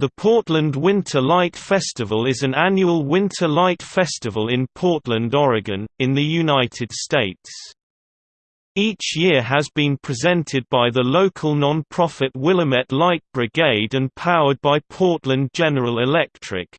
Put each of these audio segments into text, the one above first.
The Portland Winter Light Festival is an annual winter light festival in Portland, Oregon, in the United States. Each year has been presented by the local non-profit Willamette Light Brigade and powered by Portland General Electric.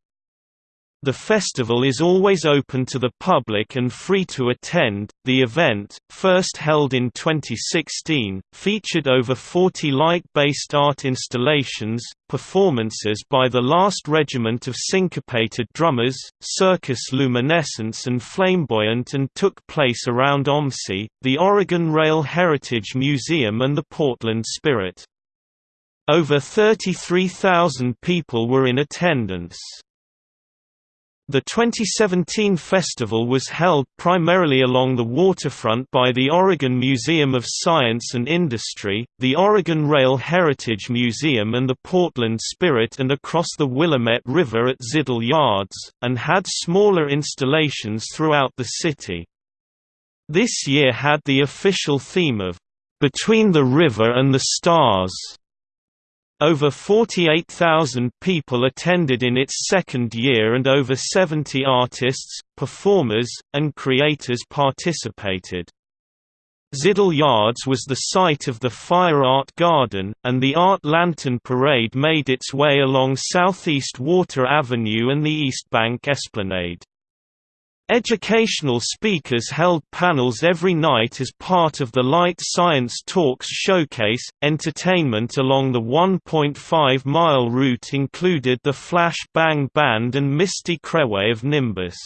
The festival is always open to the public and free to attend. The event, first held in 2016, featured over 40 light-based art installations, performances by the Last Regiment of Syncopated Drummers, Circus Luminescence and Flamboyant and took place around OMSI, the Oregon Rail Heritage Museum and the Portland Spirit. Over 33,000 people were in attendance. The 2017 festival was held primarily along the waterfront by the Oregon Museum of Science and Industry, the Oregon Rail Heritage Museum and the Portland Spirit and across the Willamette River at Zidell Yards, and had smaller installations throughout the city. This year had the official theme of, "...between the river and the stars", over 48,000 people attended in its second year and over 70 artists, performers, and creators participated. Zidell Yards was the site of the Fire Art Garden, and the Art Lantern Parade made its way along Southeast Water Avenue and the East Bank Esplanade. Educational speakers held panels every night as part of the Light Science Talks showcase. Entertainment along the 1.5 mile route included the Flash Bang Band and Misty Crewe of Nimbus.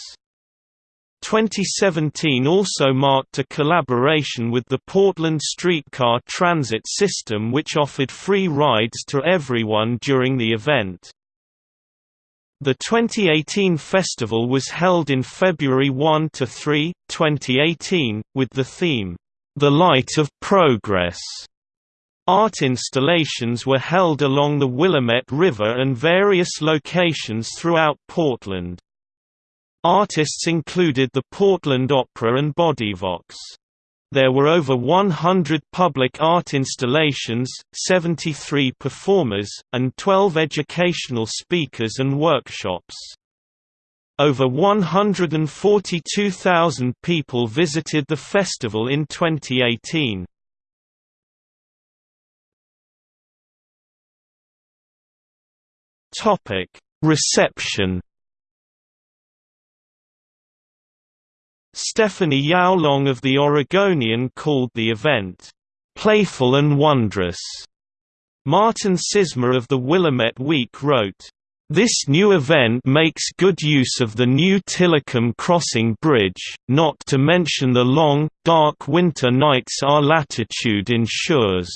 2017 also marked a collaboration with the Portland Streetcar Transit System which offered free rides to everyone during the event. The 2018 festival was held in February 1 to 3, 2018, with the theme, "'The Light of Progress". Art installations were held along the Willamette River and various locations throughout Portland. Artists included the Portland Opera and Bodyvox. There were over 100 public art installations, 73 performers, and 12 educational speakers and workshops. Over 142,000 people visited the festival in 2018. Reception Stephanie Yaolong of The Oregonian called the event, "...playful and wondrous." Martin Cizmar of the Willamette Week wrote, this new event makes good use of the new Tilikum Crossing Bridge, not to mention the long, dark winter nights our latitude ensures.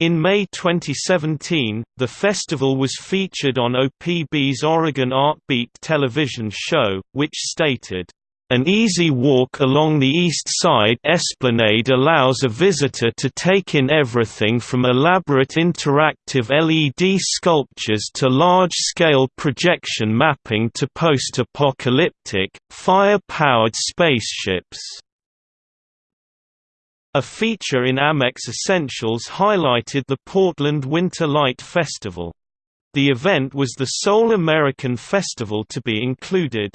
In May 2017, the festival was featured on OPB's Oregon Art Beat television show, which stated, an easy walk along the east side esplanade allows a visitor to take in everything from elaborate interactive LED sculptures to large-scale projection mapping to post-apocalyptic, fire-powered spaceships. A feature in Amex Essentials highlighted the Portland Winter Light Festival. The event was the sole American festival to be included.